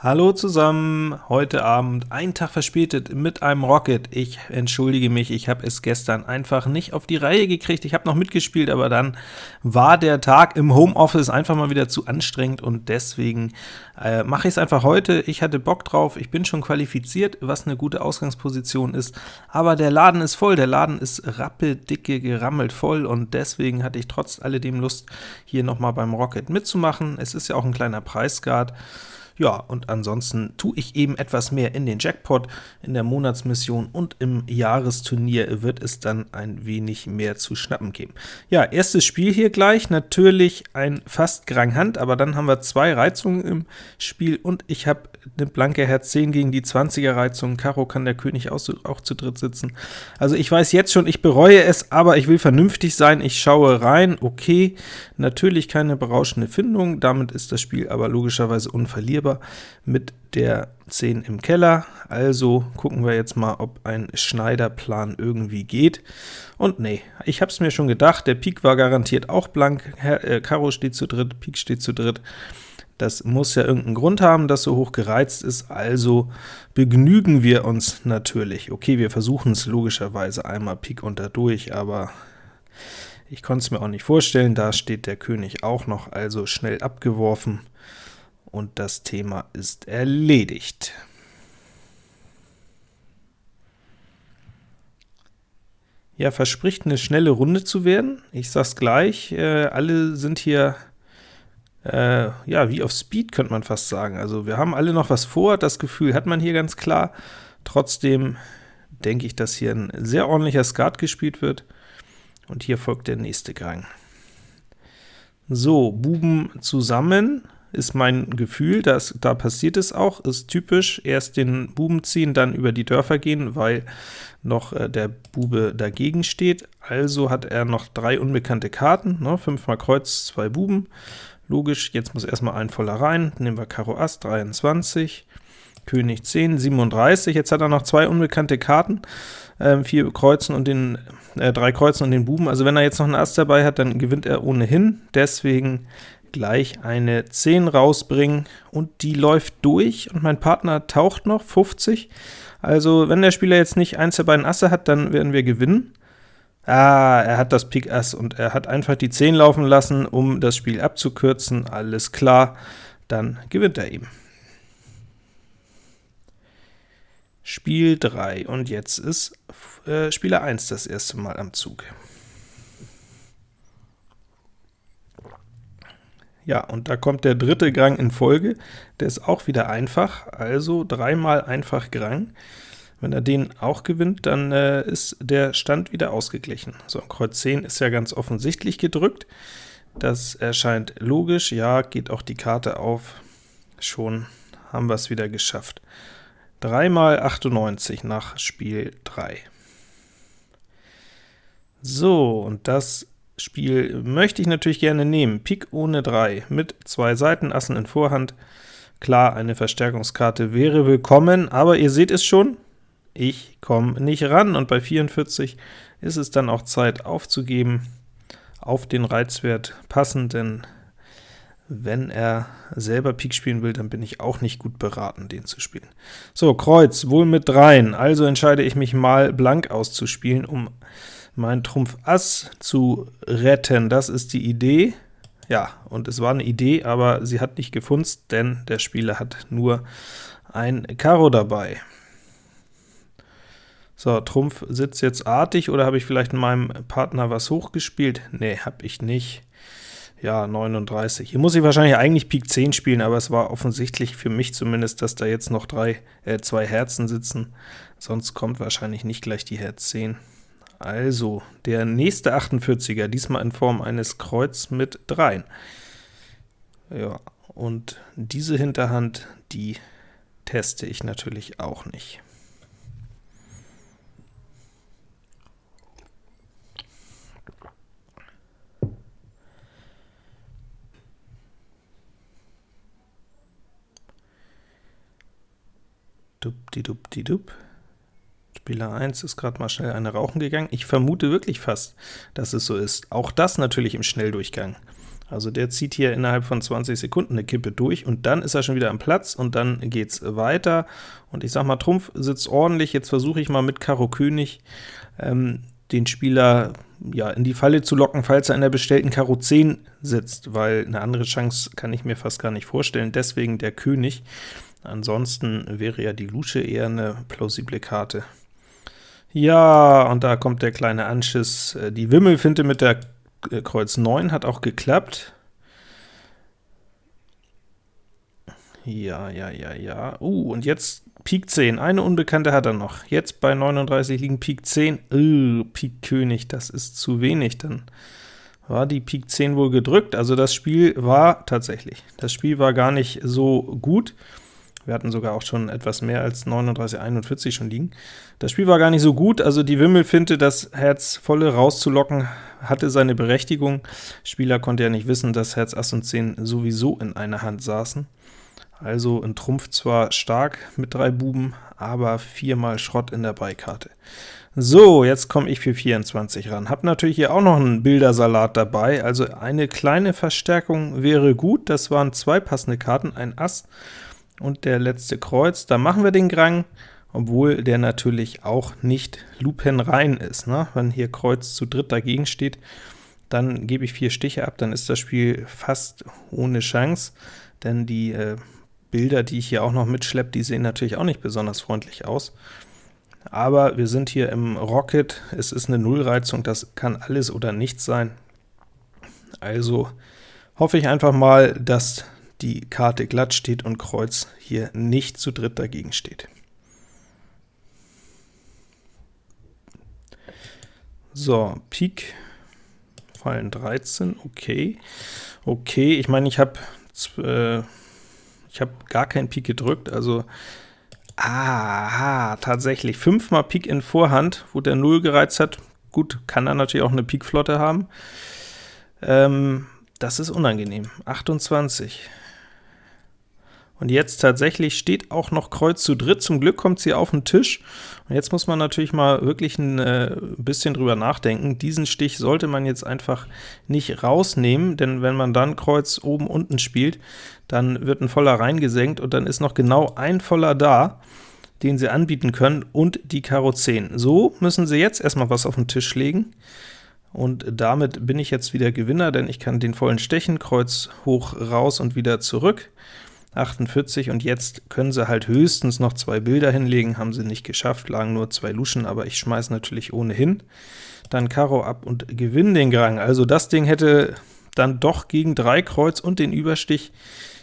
Hallo zusammen, heute Abend, ein Tag verspätet, mit einem Rocket. Ich entschuldige mich, ich habe es gestern einfach nicht auf die Reihe gekriegt. Ich habe noch mitgespielt, aber dann war der Tag im Homeoffice einfach mal wieder zu anstrengend, und deswegen äh, mache ich es einfach heute. Ich hatte Bock drauf, ich bin schon qualifiziert, was eine gute Ausgangsposition ist, aber der Laden ist voll, der Laden ist rappeldicke, gerammelt voll, und deswegen hatte ich trotz alledem Lust, hier nochmal beim Rocket mitzumachen. Es ist ja auch ein kleiner Preisguard. Ja, und ansonsten tue ich eben etwas mehr in den Jackpot, in der Monatsmission und im Jahresturnier wird es dann ein wenig mehr zu schnappen geben. Ja, erstes Spiel hier gleich, natürlich ein fast Grang Hand, aber dann haben wir zwei Reizungen im Spiel und ich habe eine blanke Herz 10 gegen die 20er Reizung. Karo kann der König auch, auch zu dritt sitzen. Also ich weiß jetzt schon, ich bereue es, aber ich will vernünftig sein. Ich schaue rein, okay, natürlich keine berauschende Findung, damit ist das Spiel aber logischerweise unverlierbar mit der 10 im Keller. Also gucken wir jetzt mal, ob ein Schneiderplan irgendwie geht. Und nee, ich habe es mir schon gedacht, der Pik war garantiert auch blank, Herr, äh, Karo steht zu dritt, Pik steht zu dritt. Das muss ja irgendeinen Grund haben, dass so hoch gereizt ist, also begnügen wir uns natürlich. Okay, wir versuchen es logischerweise einmal Pik unter durch, aber ich konnte es mir auch nicht vorstellen, da steht der König auch noch, also schnell abgeworfen, und das Thema ist erledigt. Ja, verspricht eine schnelle Runde zu werden. Ich sag's gleich, äh, alle sind hier äh, ja, wie auf Speed könnte man fast sagen. Also wir haben alle noch was vor, das Gefühl hat man hier ganz klar. Trotzdem denke ich, dass hier ein sehr ordentlicher Skat gespielt wird. Und hier folgt der nächste Gang. So, Buben zusammen ist mein Gefühl, dass, da passiert es auch, ist typisch, erst den Buben ziehen, dann über die Dörfer gehen, weil noch äh, der Bube dagegen steht. Also hat er noch drei unbekannte Karten, ne, 5 mal Kreuz, zwei Buben, Logisch, jetzt muss erstmal ein voller rein, nehmen wir Karo Ass, 23, König 10, 37, jetzt hat er noch zwei unbekannte Karten, äh, vier Kreuzen und den, äh, drei Kreuzen und den Buben, also wenn er jetzt noch einen Ass dabei hat, dann gewinnt er ohnehin, deswegen gleich eine 10 rausbringen, und die läuft durch, und mein Partner taucht noch, 50, also wenn der Spieler jetzt nicht eins der beiden Asse hat, dann werden wir gewinnen. Ah, er hat das Pik Ass und er hat einfach die 10 laufen lassen, um das Spiel abzukürzen. Alles klar, dann gewinnt er eben. Spiel 3, und jetzt ist äh, Spieler 1 das erste Mal am Zug. Ja, und da kommt der dritte Grang in Folge, der ist auch wieder einfach, also dreimal einfach Grang. Wenn er den auch gewinnt, dann äh, ist der Stand wieder ausgeglichen. So, Kreuz 10 ist ja ganz offensichtlich gedrückt. Das erscheint logisch. Ja, geht auch die Karte auf. Schon haben wir es wieder geschafft. 3 mal 98 nach Spiel 3. So, und das Spiel möchte ich natürlich gerne nehmen. Pik ohne 3 mit zwei Seitenassen in Vorhand. Klar, eine Verstärkungskarte wäre willkommen, aber ihr seht es schon, ich komme nicht ran, und bei 44 ist es dann auch Zeit aufzugeben, auf den Reizwert passend, denn wenn er selber Pik spielen will, dann bin ich auch nicht gut beraten, den zu spielen. So, Kreuz, wohl mit dreien, also entscheide ich mich mal blank auszuspielen, um meinen Trumpf Ass zu retten. Das ist die Idee. Ja, und es war eine Idee, aber sie hat nicht gefunzt, denn der Spieler hat nur ein Karo dabei. So, Trumpf sitzt jetzt artig, oder habe ich vielleicht in meinem Partner was hochgespielt? Nee, habe ich nicht. Ja, 39. Hier muss ich wahrscheinlich eigentlich Pik 10 spielen, aber es war offensichtlich für mich zumindest, dass da jetzt noch drei, äh, zwei Herzen sitzen. Sonst kommt wahrscheinlich nicht gleich die Herz 10. Also, der nächste 48er, diesmal in Form eines Kreuz mit 3. Ja, und diese Hinterhand, die teste ich natürlich auch nicht. Dupdidup. Spieler 1 ist gerade mal schnell eine rauchen gegangen. Ich vermute wirklich fast, dass es so ist. Auch das natürlich im Schnelldurchgang. Also der zieht hier innerhalb von 20 Sekunden eine Kippe durch, und dann ist er schon wieder am Platz, und dann geht's weiter. Und ich sag mal, Trumpf sitzt ordentlich, jetzt versuche ich mal mit Karo König ähm, den Spieler ja, in die Falle zu locken, falls er in der bestellten Karo 10 sitzt, weil eine andere Chance kann ich mir fast gar nicht vorstellen, deswegen der König. Ansonsten wäre ja die Lusche eher eine plausible Karte. Ja, und da kommt der kleine Anschiss. Äh, die Wimmelfinte mit der äh, Kreuz 9 hat auch geklappt. Ja, ja, ja, ja. Uh, und jetzt Pik 10. Eine Unbekannte hat er noch. Jetzt bei 39 liegen Pik 10. Uh, Pik König, das ist zu wenig. Dann war die Pik 10 wohl gedrückt. Also das Spiel war tatsächlich. Das Spiel war gar nicht so gut. Wir hatten sogar auch schon etwas mehr als 39, 41 schon liegen. Das Spiel war gar nicht so gut, also die Wimmelfinte, das Herz volle rauszulocken, hatte seine Berechtigung. Spieler konnte ja nicht wissen, dass Herz Ass und 10 sowieso in einer Hand saßen. Also ein Trumpf zwar stark mit drei Buben, aber viermal Schrott in der Beikarte. So, jetzt komme ich für 24 ran. Hab natürlich hier auch noch einen Bildersalat dabei, also eine kleine Verstärkung wäre gut. Das waren zwei passende Karten, ein Ass und der letzte Kreuz. Da machen wir den Grang, obwohl der natürlich auch nicht lupenrein ist. Ne? Wenn hier Kreuz zu dritt dagegen steht, dann gebe ich vier Stiche ab, dann ist das Spiel fast ohne Chance, denn die äh, Bilder, die ich hier auch noch mitschleppe, die sehen natürlich auch nicht besonders freundlich aus. Aber wir sind hier im Rocket, es ist eine Nullreizung, das kann alles oder nichts sein. Also hoffe ich einfach mal, dass die Karte glatt steht und Kreuz hier nicht zu dritt dagegen steht. So, Pik fallen 13, okay. Okay, ich meine, ich habe äh, ich habe gar keinen Pik gedrückt, also aha, tatsächlich, fünfmal Pik in Vorhand, wo der 0 gereizt hat. Gut, kann er natürlich auch eine Pik-Flotte haben. Ähm, das ist unangenehm. 28. Und jetzt tatsächlich steht auch noch Kreuz zu dritt. Zum Glück kommt sie auf den Tisch. Und jetzt muss man natürlich mal wirklich ein äh, bisschen drüber nachdenken. Diesen Stich sollte man jetzt einfach nicht rausnehmen, denn wenn man dann Kreuz oben unten spielt, dann wird ein Voller reingesenkt und dann ist noch genau ein Voller da, den sie anbieten können, und die Karo 10. So müssen sie jetzt erstmal was auf den Tisch legen. Und damit bin ich jetzt wieder Gewinner, denn ich kann den vollen stechen, Kreuz hoch, raus und wieder zurück. 48, und jetzt können sie halt höchstens noch zwei Bilder hinlegen, haben sie nicht geschafft, lagen nur zwei Luschen, aber ich schmeiße natürlich ohnehin. Dann Karo ab und gewinne den Grang. Also das Ding hätte dann doch gegen drei Kreuz und den Überstich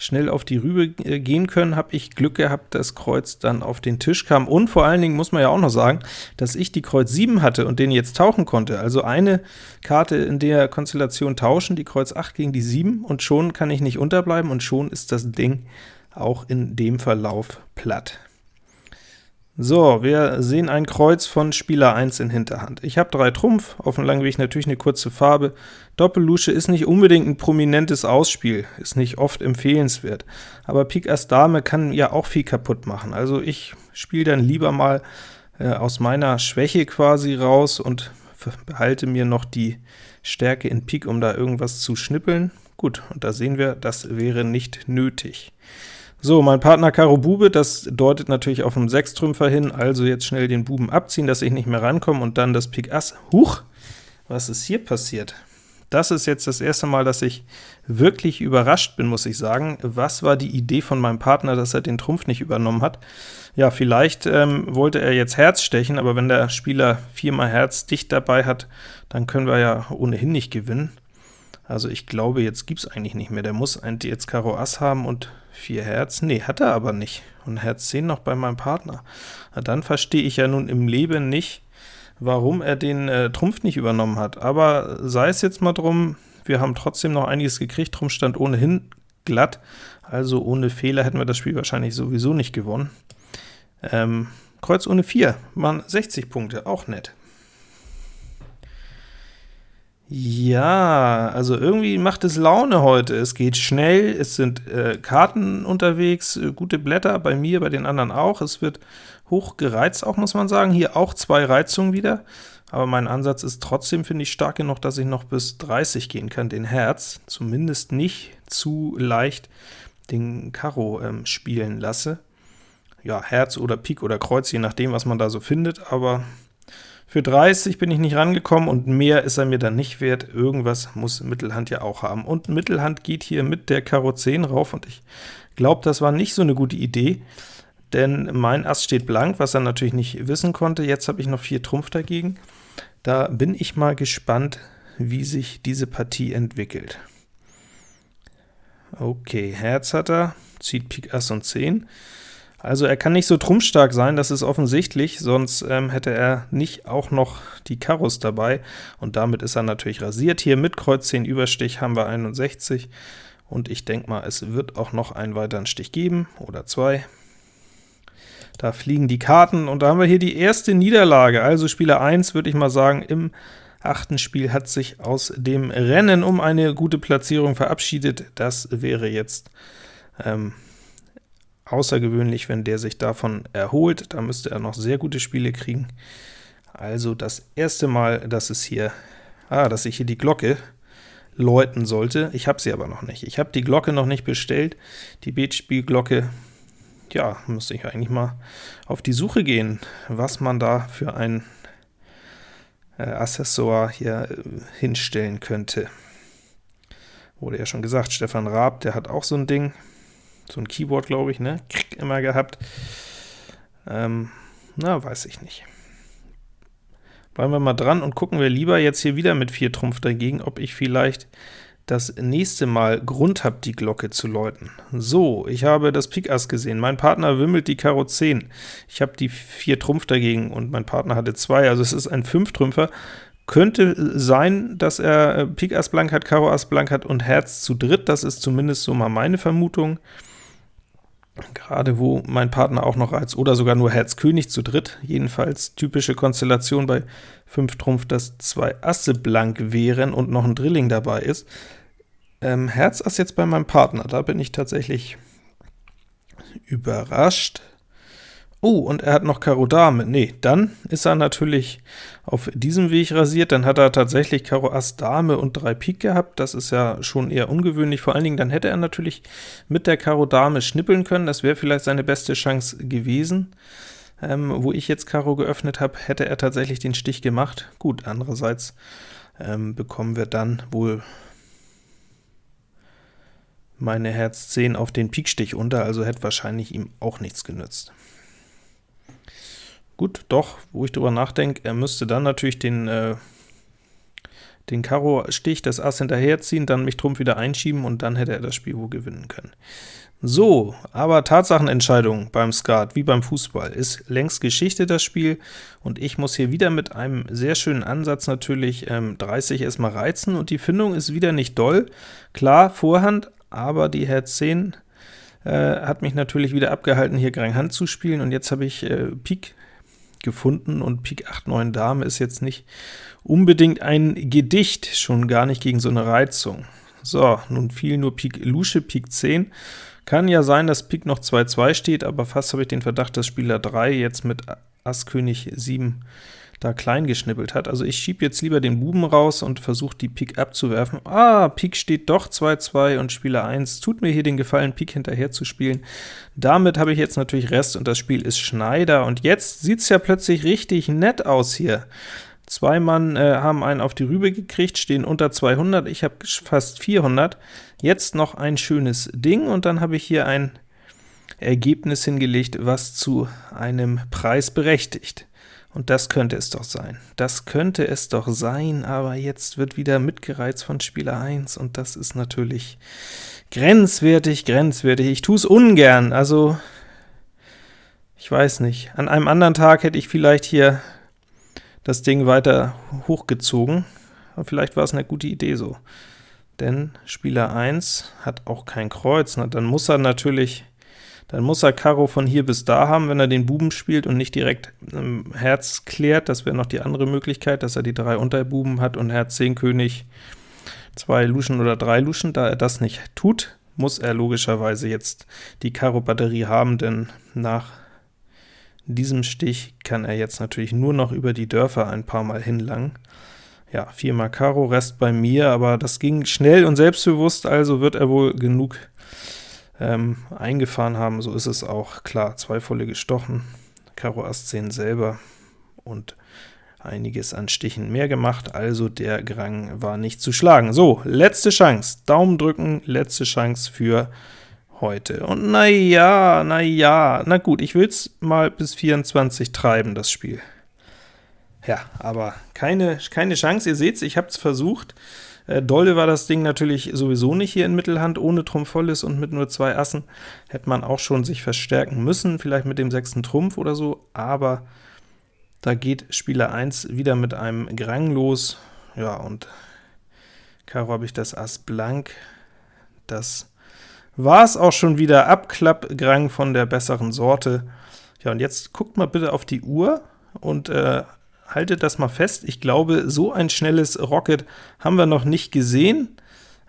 schnell auf die Rübe äh, gehen können, habe ich Glück gehabt, dass Kreuz dann auf den Tisch kam. Und vor allen Dingen muss man ja auch noch sagen, dass ich die Kreuz 7 hatte und den jetzt tauchen konnte. Also eine Karte in der Konstellation tauschen, die Kreuz 8 gegen die 7, und schon kann ich nicht unterbleiben, und schon ist das Ding auch in dem Verlauf platt. So, wir sehen ein Kreuz von Spieler 1 in Hinterhand. Ich habe drei Trumpf, auf dem langen Weg natürlich eine kurze Farbe. Doppellusche ist nicht unbedingt ein prominentes Ausspiel, ist nicht oft empfehlenswert, aber Pik Ass Dame kann ja auch viel kaputt machen. Also ich spiele dann lieber mal äh, aus meiner Schwäche quasi raus und behalte mir noch die Stärke in Pik, um da irgendwas zu schnippeln. Gut, und da sehen wir, das wäre nicht nötig. So, mein Partner Karo Bube, das deutet natürlich auf einen Sechstrümpfer hin, also jetzt schnell den Buben abziehen, dass ich nicht mehr rankomme, und dann das Pik Ass. Huch, was ist hier passiert? Das ist jetzt das erste Mal, dass ich wirklich überrascht bin, muss ich sagen. Was war die Idee von meinem Partner, dass er den Trumpf nicht übernommen hat? Ja, vielleicht ähm, wollte er jetzt Herz stechen, aber wenn der Spieler viermal Herz dicht dabei hat, dann können wir ja ohnehin nicht gewinnen. Also ich glaube, jetzt gibt es eigentlich nicht mehr. Der muss jetzt Karo Ass haben und 4 Herz. Nee, hat er aber nicht. Und Herz 10 noch bei meinem Partner. Na, dann verstehe ich ja nun im Leben nicht, warum er den äh, Trumpf nicht übernommen hat. Aber sei es jetzt mal drum, wir haben trotzdem noch einiges gekriegt. Trumpf stand ohnehin glatt, also ohne Fehler hätten wir das Spiel wahrscheinlich sowieso nicht gewonnen. Ähm, Kreuz ohne 4, waren 60 Punkte, auch nett. Ja, also irgendwie macht es Laune heute. Es geht schnell, es sind äh, Karten unterwegs, äh, gute Blätter, bei mir, bei den anderen auch. Es wird hoch gereizt auch, muss man sagen. Hier auch zwei Reizungen wieder. aber mein Ansatz ist trotzdem, finde ich, stark genug, dass ich noch bis 30 gehen kann, den Herz, zumindest nicht zu leicht den Karo ähm, spielen lasse. Ja, Herz oder Pik oder Kreuz, je nachdem, was man da so findet, aber für 30 bin ich nicht rangekommen und mehr ist er mir dann nicht wert. Irgendwas muss Mittelhand ja auch haben. Und Mittelhand geht hier mit der Karo 10 rauf und ich glaube, das war nicht so eine gute Idee, denn mein Ass steht blank, was er natürlich nicht wissen konnte. Jetzt habe ich noch 4 Trumpf dagegen. Da bin ich mal gespannt, wie sich diese Partie entwickelt. Okay, Herz hat er, zieht Pik Ass und 10. Also er kann nicht so trumpfstark sein, das ist offensichtlich, sonst ähm, hätte er nicht auch noch die Karos dabei, und damit ist er natürlich rasiert. Hier mit Kreuz 10 Überstich haben wir 61, und ich denke mal, es wird auch noch einen weiteren Stich geben, oder zwei. Da fliegen die Karten, und da haben wir hier die erste Niederlage, also Spieler 1, würde ich mal sagen, im achten Spiel hat sich aus dem Rennen um eine gute Platzierung verabschiedet. Das wäre jetzt ähm, außergewöhnlich, wenn der sich davon erholt. Da müsste er noch sehr gute Spiele kriegen. Also das erste Mal, dass es hier, ah, dass ich hier die Glocke läuten sollte. Ich habe sie aber noch nicht. Ich habe die Glocke noch nicht bestellt. Die Beatspielglocke, ja, müsste ich eigentlich mal auf die Suche gehen, was man da für ein äh, Accessoire hier äh, hinstellen könnte. Wurde ja schon gesagt, Stefan Raab, der hat auch so ein Ding so ein Keyboard, glaube ich, ne? Krieg immer gehabt. Ähm, na, weiß ich nicht. Bleiben wir mal dran und gucken wir lieber jetzt hier wieder mit 4 Trumpf dagegen, ob ich vielleicht das nächste Mal Grund habe, die Glocke zu läuten. So, ich habe das Pik Ass gesehen. Mein Partner wimmelt die Karo 10. Ich habe die 4 Trumpf dagegen und mein Partner hatte 2, also es ist ein 5-Trümpfer. Könnte sein, dass er äh, Pik Ass blank hat, Karo Ass blank hat und Herz zu dritt. Das ist zumindest so mal meine Vermutung gerade wo mein Partner auch noch als oder sogar nur Herz König zu dritt, jedenfalls typische Konstellation bei 5 Trumpf, dass zwei Asse blank wären und noch ein Drilling dabei ist. Ähm, Herz Ass jetzt bei meinem Partner, da bin ich tatsächlich überrascht. Oh, und er hat noch Karo Dame. Nee, dann ist er natürlich auf diesem Weg rasiert. Dann hat er tatsächlich Karo Ass Dame und 3 Pik gehabt. Das ist ja schon eher ungewöhnlich. Vor allen Dingen, dann hätte er natürlich mit der Karo Dame schnippeln können. Das wäre vielleicht seine beste Chance gewesen. Ähm, wo ich jetzt Karo geöffnet habe, hätte er tatsächlich den Stich gemacht. Gut, andererseits ähm, bekommen wir dann wohl meine Herz 10 auf den Pikstich unter, also hätte wahrscheinlich ihm auch nichts genützt. Gut, doch, wo ich drüber nachdenke, er müsste dann natürlich den, äh, den Karo-Stich, das Ass hinterherziehen, dann mich Trumpf wieder einschieben und dann hätte er das Spiel wohl gewinnen können. So, aber Tatsachenentscheidung beim Skat, wie beim Fußball, ist längst Geschichte das Spiel, und ich muss hier wieder mit einem sehr schönen Ansatz natürlich ähm, 30 erstmal reizen, und die Findung ist wieder nicht doll. Klar, Vorhand, aber die Herz 10 äh, hat mich natürlich wieder abgehalten, hier Grand Hand zu spielen, und jetzt habe ich äh, Pik gefunden, und Pik 8, 9 Dame ist jetzt nicht unbedingt ein Gedicht, schon gar nicht gegen so eine Reizung. So, nun fiel nur Pik Lusche, Pik 10. Kann ja sein, dass Pik noch 2-2 steht, aber fast habe ich den Verdacht, dass Spieler 3 jetzt mit Ass König 7 da klein geschnippelt hat. Also ich schiebe jetzt lieber den Buben raus und versuche die Pik abzuwerfen. Ah, Pik steht doch 2-2 und Spieler 1 tut mir hier den Gefallen, Pik hinterher zu spielen. Damit habe ich jetzt natürlich Rest und das Spiel ist Schneider. Und jetzt sieht es ja plötzlich richtig nett aus hier. Zwei Mann äh, haben einen auf die Rübe gekriegt, stehen unter 200, ich habe fast 400. Jetzt noch ein schönes Ding, und dann habe ich hier ein Ergebnis hingelegt, was zu einem Preis berechtigt. Und das könnte es doch sein. Das könnte es doch sein, aber jetzt wird wieder mitgereizt von Spieler 1, und das ist natürlich grenzwertig, grenzwertig. Ich tue es ungern, also ich weiß nicht. An einem anderen Tag hätte ich vielleicht hier das Ding weiter hochgezogen, aber vielleicht war es eine gute Idee so. Denn Spieler 1 hat auch kein Kreuz, na, dann muss er natürlich dann muss er Karo von hier bis da haben, wenn er den Buben spielt und nicht direkt ähm, Herz klärt. Das wäre noch die andere Möglichkeit, dass er die drei Unterbuben hat und Herz 10 König zwei Luschen oder drei Luschen. Da er das nicht tut, muss er logischerweise jetzt die Karo-Batterie haben, denn nach diesem Stich kann er jetzt natürlich nur noch über die Dörfer ein paar Mal hinlangen. Ja, viermal Karo, Rest bei mir, aber das ging schnell und selbstbewusst, also wird er wohl genug ähm, eingefahren haben, so ist es auch. Klar, zwei volle gestochen, Karo Ass 10 selber und einiges an Stichen mehr gemacht, also der Grang war nicht zu schlagen. So, letzte Chance, Daumen drücken, letzte Chance für heute. Und na ja, na gut, ich will's mal bis 24 treiben, das Spiel. Ja, aber keine, keine Chance, ihr seht's, ich hab's versucht. Äh, dolle war das Ding natürlich sowieso nicht hier in Mittelhand, ohne Trumpf volles und mit nur zwei Assen. Hätte man auch schon sich verstärken müssen, vielleicht mit dem sechsten Trumpf oder so, aber da geht Spieler 1 wieder mit einem Grang los. Ja, und Karo habe ich das Ass blank. Das war es auch schon wieder. Abklappgrang von der besseren Sorte. Ja, und jetzt guckt mal bitte auf die Uhr und äh, haltet das mal fest. Ich glaube, so ein schnelles Rocket haben wir noch nicht gesehen.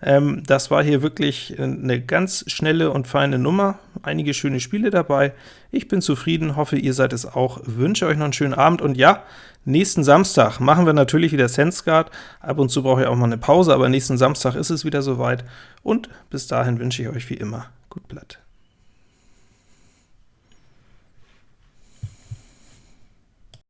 Ähm, das war hier wirklich eine ganz schnelle und feine Nummer. Einige schöne Spiele dabei. Ich bin zufrieden, hoffe, ihr seid es auch. Wünsche euch noch einen schönen Abend und ja, nächsten Samstag machen wir natürlich wieder SenseGuard. Ab und zu brauche ich auch mal eine Pause, aber nächsten Samstag ist es wieder soweit. Und bis dahin wünsche ich euch wie immer gut Blatt.